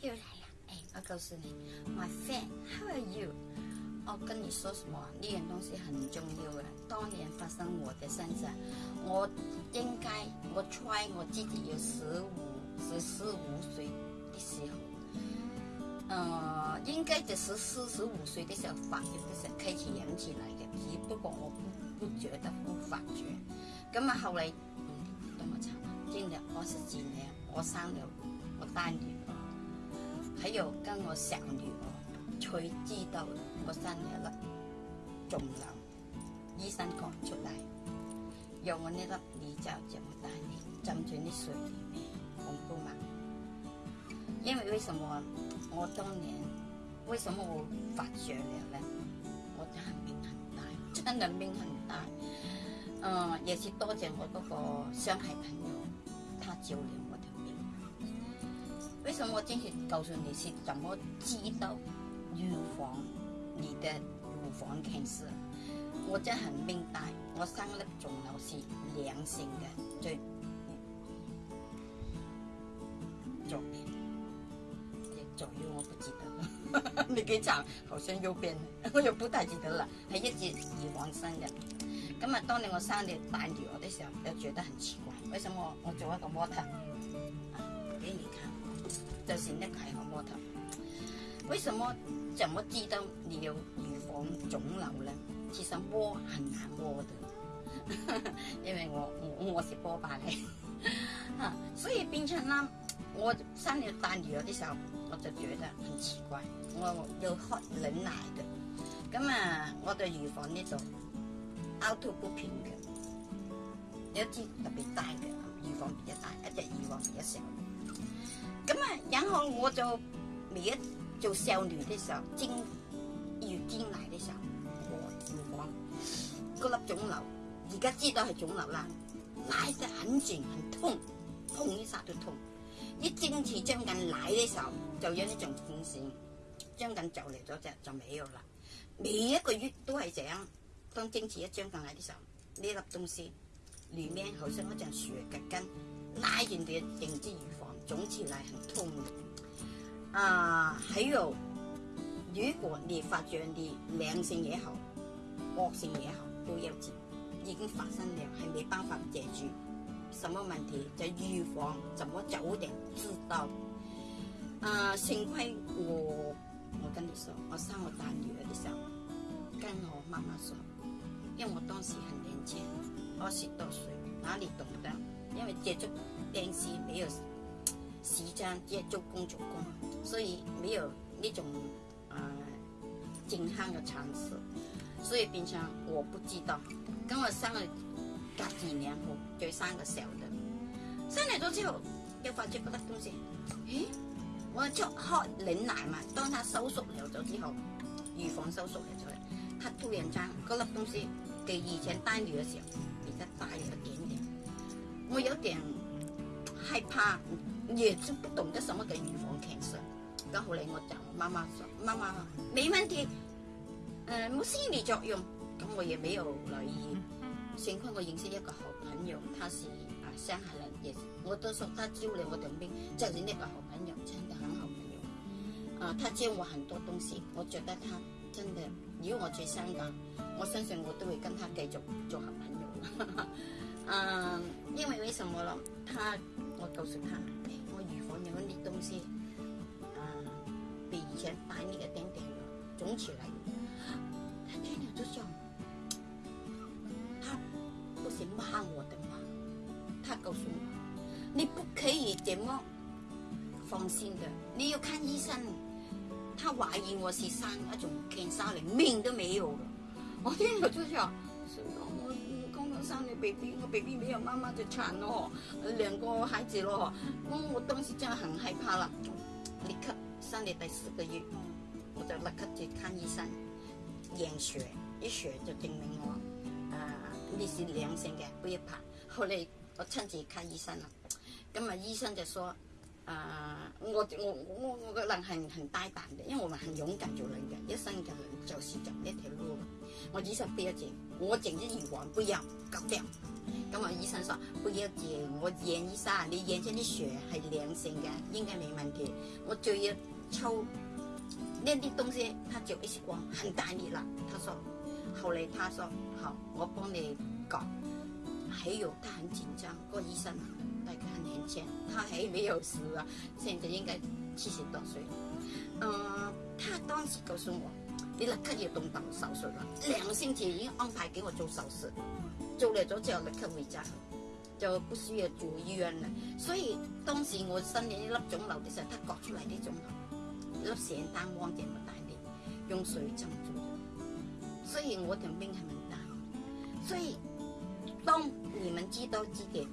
又来了，哎，我告诉你，My f r i e n d h o w are you？我跟你说什么？呢样东西很重要啊！当年发生我的身上，我应该，我猜我自己有十五、十四、五岁的时候，呃，应该就是四十五岁的时候发现的，开始养起来的，只不过我不不觉得不发觉，咁啊，后来嗯，多么冇啊！今日我是几年，我生了，我单月。喺度跟我女儿，才知道我生年了，肿瘤，医生讲出嚟，用我呢粒泥胶这么大，浸住啲水里面，恐怖吗？因为为什么我当年为什么我发觉了咧？我真系命很大，真系命很大。嗯，也是多谢我那个上海朋友，他照我。为什么今天告诉你是怎么知道预防你的乳房 cancer？我真很明白，我生的肿瘤是良性的，最左边、左右，我不记得了。你给讲，好像右边，我又不太记得了。系一直乳房生的。今日当你我生你带住我的时候，又觉得很奇怪，为什么我做一个模特，给你看。就是那个摸头，为什么？怎么知道你有预防肿瘤呢？其实摸很难摸的，因为我我我是波霸嚟，所以变成啦，我生了大女儿的时候，我就觉得很奇怪，我有喝冷奶的，咁啊，我对乳房呢度凹凸不平的，有一支特别大嘅，乳房比较大，一只乳房比较小。咁啊然后我就未一做少女嘅时候精月经奶嘅时候我要讲粒肿瘤而家知道系肿瘤啦奶得很静很痛痛一刹都痛一正次将近奶嘅时候就有呢种风扇将近就嚟咗就就未有啦每一个月都系这样当正次一将近奶嘅时候呢粒东西里面好似一阵树嘅根拉完就哋定之如肿起来很痛，的。啊，还有，如果你发觉你良性也好，恶性也好，都要紧，已经发生了，还没办法解决。什么问题在预防，怎么早点知道？啊，幸亏我，我跟你说，我生我大女儿的时候，跟我妈妈说，因为我当时很年轻，二十多岁，哪里懂得？因为接触电视没有。时间接触工作工，所以没有那种啊健康的常识，所以平常我不知道，跟我生了隔几年后就生个小的，生嚟咗之后，又发觉嗰粒东西，诶，我就喝拧奶嘛，当它收缩了咗之后，预防收缩了咗，佢突然间嗰粒东西嘅以前大女少少，比家大了一点点，我有点害怕。也就不懂得什 c 嘅 n c e r 刚后嚟我就妈妈妈妈妈，沒問題，誒冇心理作用，咁我也没有留意。幸亏我认识一个好朋友，他是啊上海人，是我都说他招了我兩邊，就是呢个好朋友，真的很好朋友。啊，他教我很多东西，我觉得他真的，如果我喺香港，我相信我都会跟他继续做好朋友。嗯，因为为什么咯？他我告诉他。东西，啊，比以前白了一点点，肿起来。他听了就想，他不是骂我的吗？他告诉我，你不可以这么放心的，你要看医生。他怀疑我是生一种 cancer，连命都没有了。我听了就想。BB，我 BB 没有妈妈的殘咯，两个孩子咯，我当时真的很害怕了，立刻生你第四个月，我就立刻去看医生，验血，一血就证明我，啊，呢是良性嘅，不要怕。后嚟我亲自看医生啦，咁啊医生就说，啊，我我我我个人很很大胆嘅，因为我们很勇敢做人一生人就是走一条路。我医生不要紧，我整咗耳环不要，搞掉。咁我医生说不要紧，我验医生，你验出啲血系良性嘅，应该冇问题。我要抽呢啲东西，他就一光很大热了。他说，后来他说好，我帮你搞。还有，他很紧张，个医生，大家很年轻，他还没有事啊，现在应该七十多岁。嗯，他当时告诉我。你立刻要动手手术啦，两个星期已经安排给我做手术，做嚟咗之后立刻回家，就不需要住医院啦。所以当时我身呢粒肿瘤的时候，他割出嚟啲肿瘤粒成单黄这么大啲，用水浸住咗。所以我条命系唔大，所以当你们知道自己，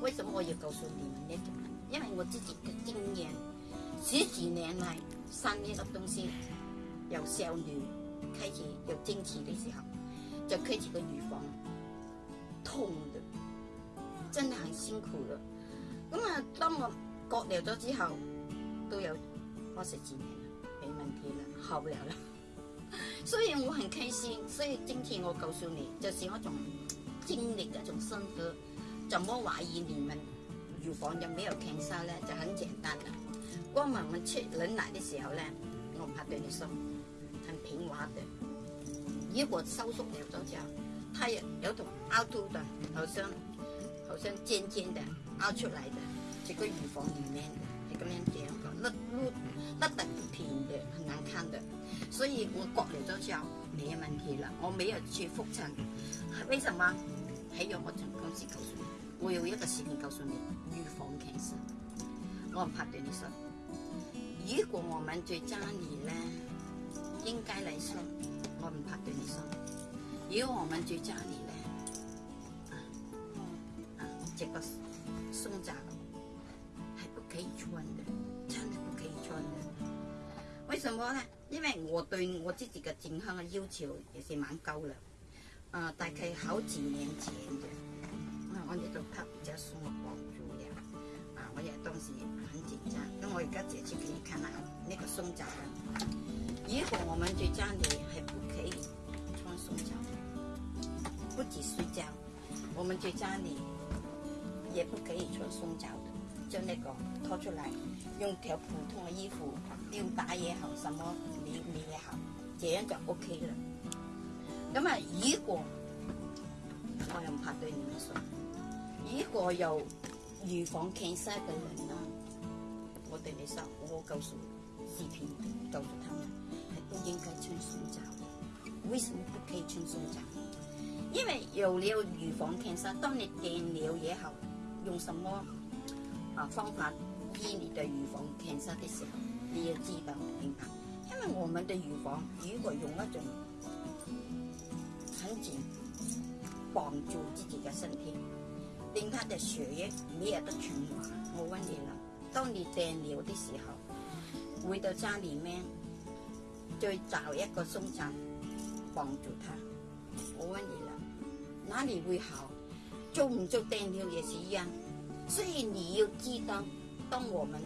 为什么我要告诉你们呢？因为我自己的经验，十几年来生呢粒东西。有少女开始，有青春的時候就开始個乳房痛，真的很辛苦了。咁啊，當我割掉咗之後，都有二十几年，没問題了，好不了啦。所以我很开心，所以今天我告訴你，就是我種經歷，一種生活。怎么懷疑你们乳房有没有 cancer 呢？就很簡單了，光我們出冷奶的時候呢，我怕對你说。平滑的，如果收缩了，就叫它有有同凹凸的，好像好像尖尖的凹出来的，这个乳房里面的，这个面这样讲，那那那平平的，很难看的。所以我觉了就叫没有问题了。我没有去复诊。为什么？还有我从公司告诉你，我有一个视频告诉你，乳房常识，我很怕对你说。如果我们在家里呢？应该来说，我们怕对你说，以我们在家里咧，啊啊，这个松针还不可以穿的，真的不可以穿的。为什么呢？因为我对我自己的健康的要求也是蛮高了。呃，大概好几年前的，那我也都怕比较松木光住了，啊，我也当时很紧张。那我一个姐姐给你看啦，那个松针的。如果我们在家里还不可以穿松脚，不及睡觉，我们在家里也不可以穿松脚的，将那个脱出来，用条普通的衣服吊打也好，什么你你也好，这样就 O K 了。那啊，如果我又怕对你们说，如果有预防 cancer 的人呢，我对你说，我告诉视频告咗他们。不应该穿胸罩？为什么不可以穿胸罩？因为有了预防 cancer，当你病了以后，用什么啊方法医你的预防 cancer 的时候，你要知道明白。因为我们的预防如果用一种很紧绑住自己的身体，令他的血液没有得循环，我问你了，当你病了的时候，回到家里面再找一个松罩帮住他。我问你啦，哪里会好？做唔做电流也是一样。所然你要知道，当我们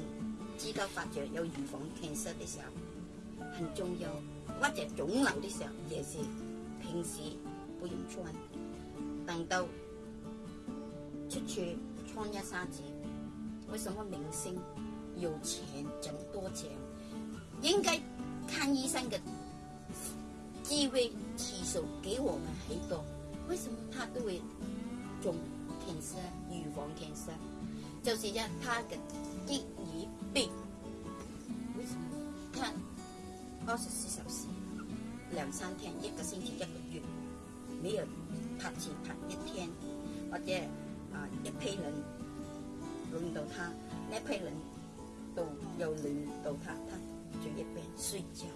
知道发觉有预防天色的时候很重要，或者肿瘤的时候也是。平时不用穿，等到出去穿一下子。为什么明星有錢整多钱？应该看医生的机位起手给我们很多为什么他都会中天生预防天生就是让他的第一病。为什么看二十四小时两三天一个星期一个月没有他去谈一天或者啊一批人轮到他那批人都要轮到他他就一边睡觉，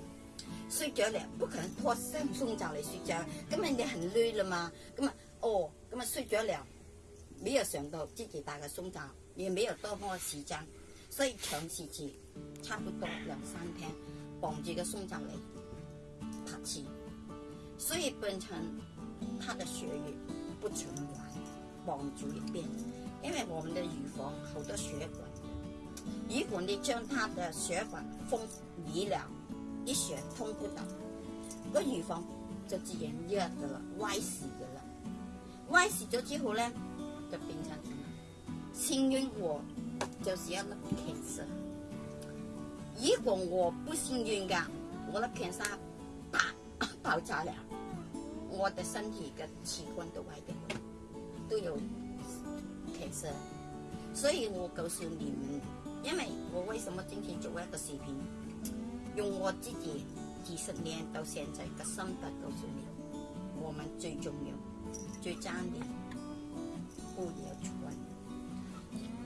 睡觉了不可能脱身松罩来睡觉，根本你很累了嘛，那么哦，那么睡着了，没有想到自己打个松罩，也没有多么时间，所以长时期差不多两三天，绑住个松罩来拍字，所以变成他的血液不循环，绑住一边，因为我们的乳房好多血管。如果你将他的血管封闭了，一血通不到，个预防就自然热的了，歪事的了。歪事咗之后呢，就变成什么？幸运我就是一粒结石。如果我不幸运噶，我粒偏砂啪爆炸了，我的身体嘅器官都坏掉，都有结石。所以我告诉你们。因为我为什么今天做一个视频，用我自己几十年到现在的心得告诉你，我们最重要、最赚的，不也穿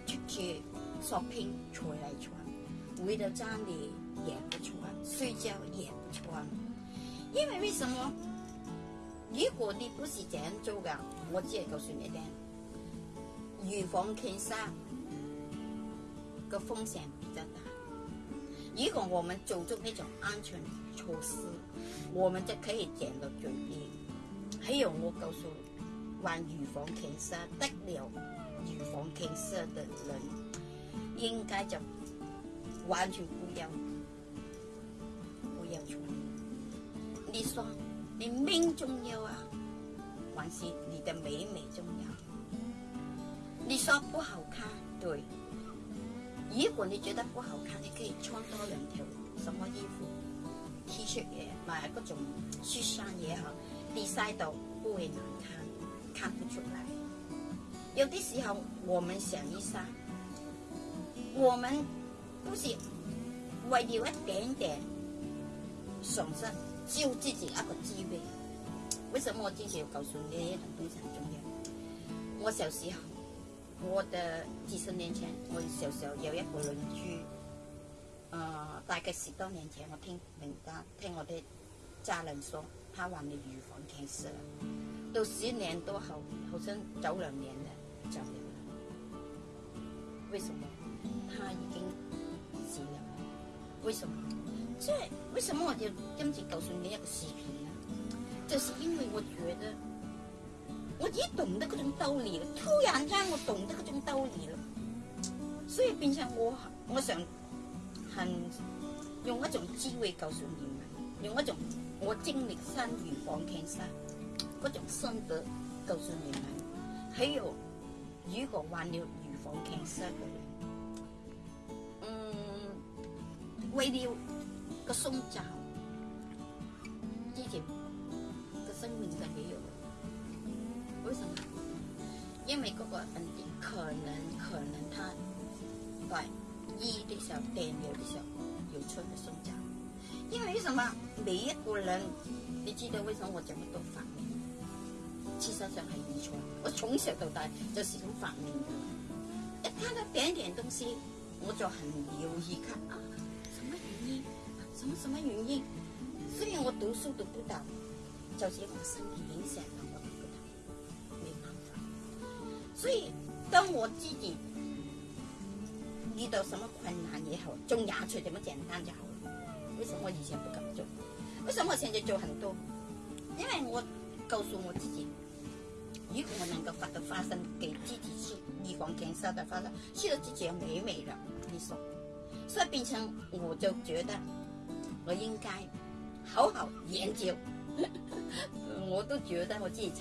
出去 shopping 才来穿，回到家里也不穿，睡觉也不穿。因为为什么？如果你不是这样做的，我只系告诉你听，预防轻生。个风险比较大，如果我们做足那种安全措施，我们就可以减到最低。还有我告诉，患预防歧视得了，预防歧视的人，应该就完全不要，不要做。你说，你命重要啊？还是你的美美重要？你说不好看，对。如果你觉得不好看，你可以穿多两条什么衣服，T 恤也，买各种恤衫嘢嗬，叠晒到不会难看，看不出来。有的时候我们想一下，我们不是为了一点点损失，救自己一个机会。为什么我之前告诉你一个非常重要我小时候。我的几十年前，我小时候有一个邻居，呃，大概十多年前，我听人家听我的家人说，他患了乳房 c a 了，c 到十年多后，好像走两年了，走两了。为什么他已经死了。为什么？这为什么我就跟住就算呢一个视频呢？就是因为我觉得。我一懂得各种道理了，突然间我懂得各种道理了，所以变成我我想很用一种机会告诉你们，用一种我经历生与黄天下各种心得告诉你们，还有如果患了预防 c 天下的人，嗯，为了个宗教，自己的生命就没有。为什么？因为各个问题可能，可能他，在医的时候，电流的时候有出的损伤。因为什么？每一个人，你知道为什么我这么多发明？事实上很遗传，我从小到大就是种发明的。一看到点点东西，我就很留意看啊，什么原因？什么什么原因？虽然我读书读不到，就是我身体影响了。所以，当我自己遇到什么困难也好，种野菜这么简单就好了。为什么以前不敢做？为什么现在做很多？因为我告诉我自己，如果我能够发到花生，给自己吃，预防减少的花生，吃了自己美美了。你说，所以变成我就觉得我应该好好研究。我都觉得我自己。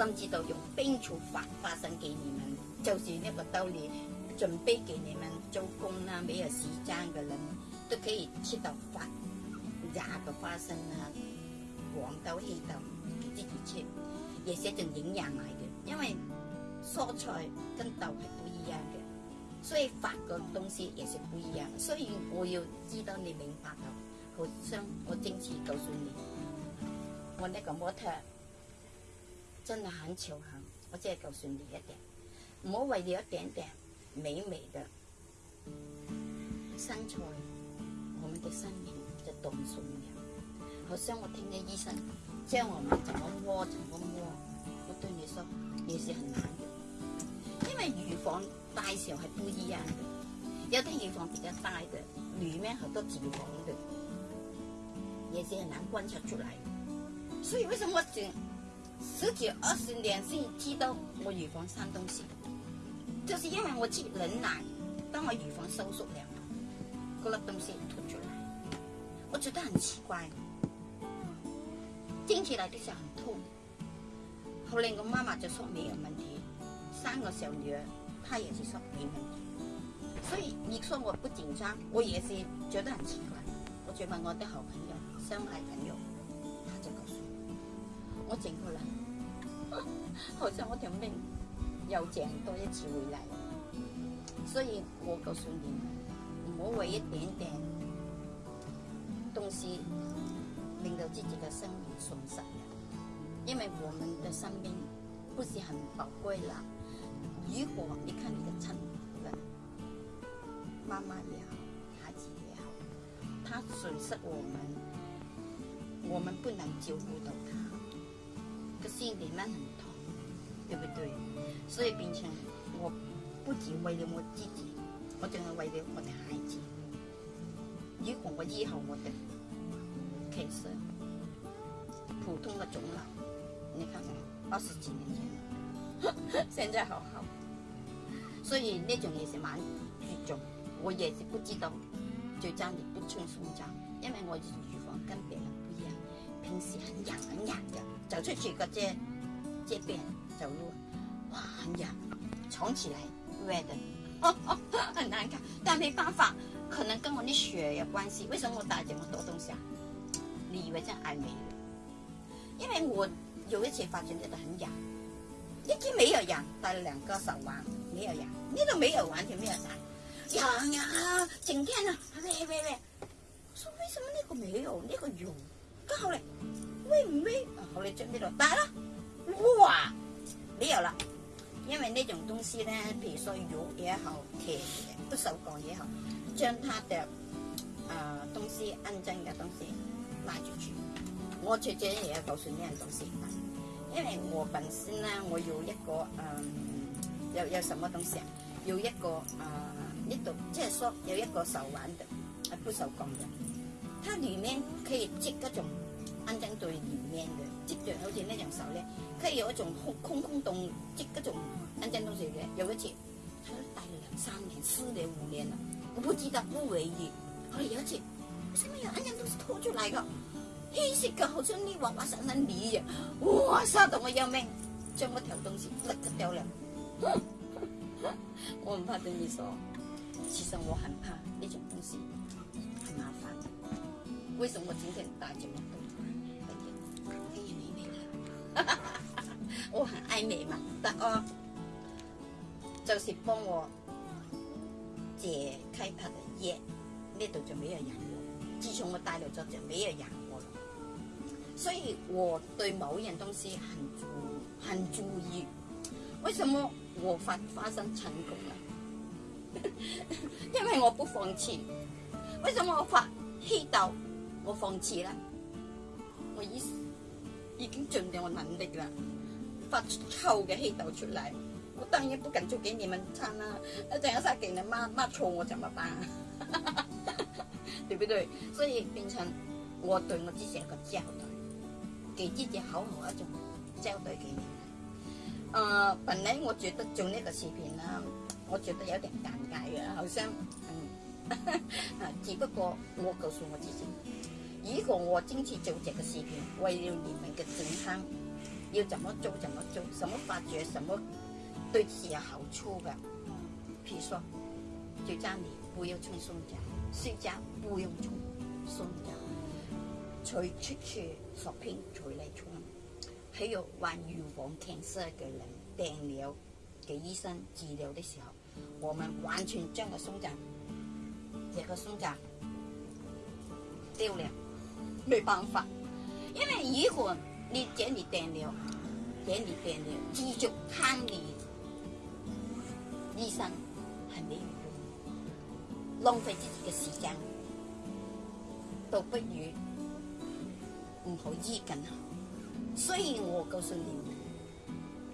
甚至到用冰醋发花生给你们，就是呢个兜里准备给你们做工啊，没有时间嘅人都可以吃到发芽个花生啊，黄豆亦豆自己吃，也是一种营养嚟嘅。因为蔬菜跟豆系不一样嘅，所以发个东西也是不一样。所以我要知道你明白了，好像我正式告诉你，我呢个模特。真係很超幸，我再係夠你一点，唔好為了一點點美美的身材，我哋嘅生命就动送嘅。好像我聽啲醫生將我们怎么摸，怎么摸，我對你说，嘢是很难嘅，因為乳房大小係不易啊，有啲乳房比較大嘅，裏面好多脂肪嘅，也是係難觀察出嚟，所以為什麼？十几、二十年先知道我乳房生东西，就是因为我去人奶，当我乳房收缩了，嗰粒东西吐出来，我觉得很奇怪。听起来就是很痛，后来我妈妈就说没有问题，生个小女儿，她也是说没有问题。所以你说我不紧张，我也是觉得很奇怪。我就问我的好朋友、相爱人。我整过来，好像我条命又整多一次回来，所以我告诉你，唔好为一点点东西令到自己的生命损失，因为我们的生命不是很宝贵啦。如果你看你的亲人，妈妈也好，孩子也好，他损失我们，我们不能照顾到他。个身体蛮很痛，对不对？所以变成我不仅为了我自己，我真的为了我的孩子，预防我以后我哋。其实普通的肿老，你看看二十几年前，现在好好。所以那种也是蛮严重，我也是不知道，就最争不轻松争，因为我预房跟别人不一样，平时很痒很痒的。走出去个街，街边走路，哇，很痒呀，起来，red，很难看，但没办法，可能跟我的血有关系。为什么我打这么多东西啊？你以为这真爱美？因为我有一次发现这个很痒，那天没有痒，打了两个手环，没有痒，那个没有完全没有痒，痒呀，整天呢，喂喂喂，我说为什么那个没有，那个有？咁后嚟喂唔威？后嚟着呢度，但系哇！理由啦，因为呢种东西咧，譬如说肉嘢好铁嘅，不锈钢嘢好，将它嘅啊东西恩真嘅东西拉住住。我最近也要告诉呢样东西，因为我本身咧，我有一个嗯有有什么东西啊？要一个啊呢度，即系说有一个手环的，啊，不锈钢嘅，它里面可以织各种。安真对人面嘅，即像好似呢种手咧，佢有一种空空空洞，即嗰种安真东西嘅。有一次待大两三年、四年、五年了，我不知道不回忆。佢有一次，为什么人人都拖出来的？黑色的，好似你娃滑闪你泥样，哇，吓到我要命，将我条东西甩咗掉了。我唔怕同你说，其实我很怕呢种东西，麻烦。为什么今天么多？我很爱美嘛，但系就是帮我解开他的眼，那度就没有养我。自从我带来咗就没有人过，所以我对某样东西很注很注意。为什么我发发生成功了？因为我不放弃。为什么我发气到我放弃了？我已已经尽到我能力了。发臭的黑到出来，我当然不敢做给你们餐啦，一等一下给你妈骂错我怎么办？对不对？所以变成我对我自己一个交代，给自己好好一种交代给嘅。啊，本来我觉得做那个视频呢，我觉得有点尴尬呀，好像，嗯，啊，只不过我告诉我自己，如果我今持做这个视频，为了你们的健康。要怎么做怎么做，什么发觉什么对己有好处的。譬如说，就叫你不要穿松紧，睡觉不用穿松 shopping 在嚟穿，喺有患 cancer 嘅人，电疗嘅医生治疗的时候，我们完全将个松紧，这个松紧，丢了，没办法，因为如果。你剪断了，剪电流，继续看你医生，还没有用，浪费自己的时间，都不如唔好医紧。所以我告诉你，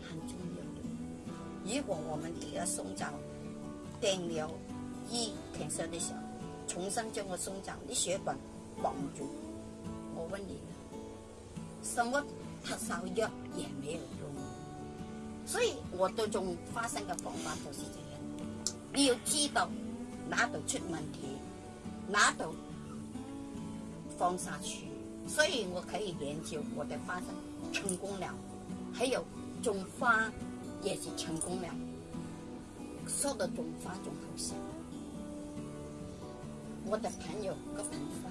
很重要。的。如果我们给他送走电了，一停生的时候，重新将我送走，你血管搏唔住，我问你。什么特效药也没有用，所以我对种花生嘅方法就是这样。你要知道哪度出问题，哪度放下去。所以我可以研究我的花生成功了，还有种花也是成功了，说的种花种好些。我的朋友个盆花，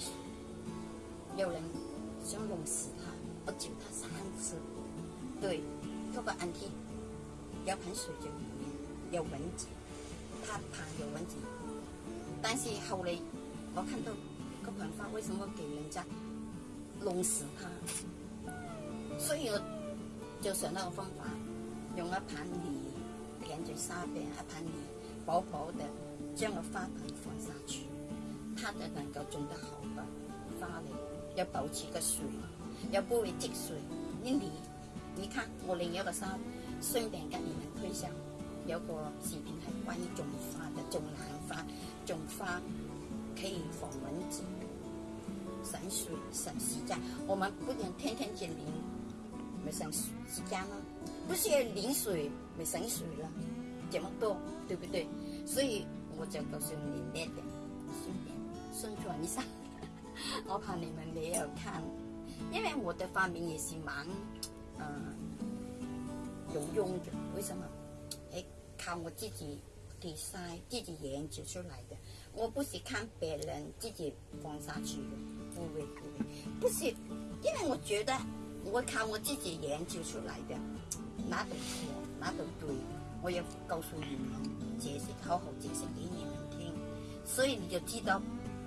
说。有人想弄死他，我救他三次。对，做个安替，有盆水在里面，有蚊子，他怕有蚊子。但是后来我看到个盆花为什么给人家弄死他，所以我就想到个方法，用了盆泥垫在沙边，一盆泥薄薄的，将个花盆放下去，它就能够种得好的花蕾。要保持个水，要不会积水。你你，你看我另一个衫，顺便跟你们推销。有个视频是关于种花的，种兰花，种花可以防蚊子，省水省时间。我们不能天天去淋，没省时间吗？不是要淋水，没省水了，这么多，对不对？所以我就告诉你那点，顺便宣传一下。我怕你们没有看，因为我的发明也是蛮嗯有用的。为什么？哎，靠我自己比赛、自己研究出来的。我不是看别人自己放下去的，不会不会。不是，因为我觉得我靠我自己研究出来的，哪都错，哪都对，我也告诉你们解释，好好解释给你们听，所以你就知道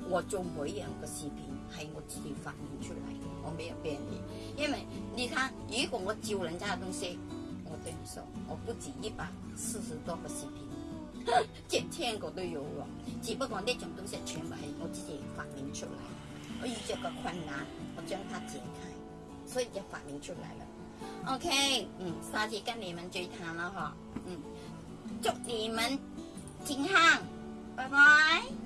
我做每样个视频。系我自己发明出来，我没有骗你。因为你看，如果我照人家的东西，我跟你说，我不止一百四十多个视频，几千个都有了，只不过呢种东西全部是我自己发明出来，我遇到个困难，我将它解开，所以就发明出来了。OK，嗯，下次跟你们追谈了哈，嗯，祝你们健康，拜拜。